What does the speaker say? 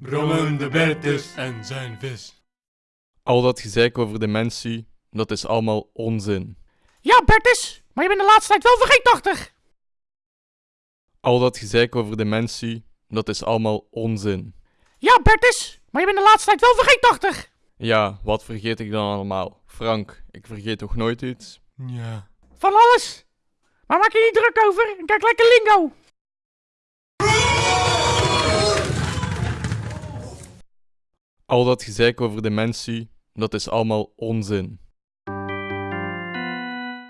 Brommende Bertus en zijn vis. Al dat gezeik over dementie, dat is allemaal onzin. Ja, Bertus, maar je bent de laatste tijd wel vergeetachtig. Al dat gezeik over dementie, dat is allemaal onzin. Ja, Bertus, maar je bent de laatste tijd wel vergeetachtig. Ja, wat vergeet ik dan allemaal? Frank, ik vergeet toch nooit iets? Ja. Van alles. Maar maak je niet druk over en kijk lekker lingo. Al dat gezeik over dementie, dat is allemaal onzin.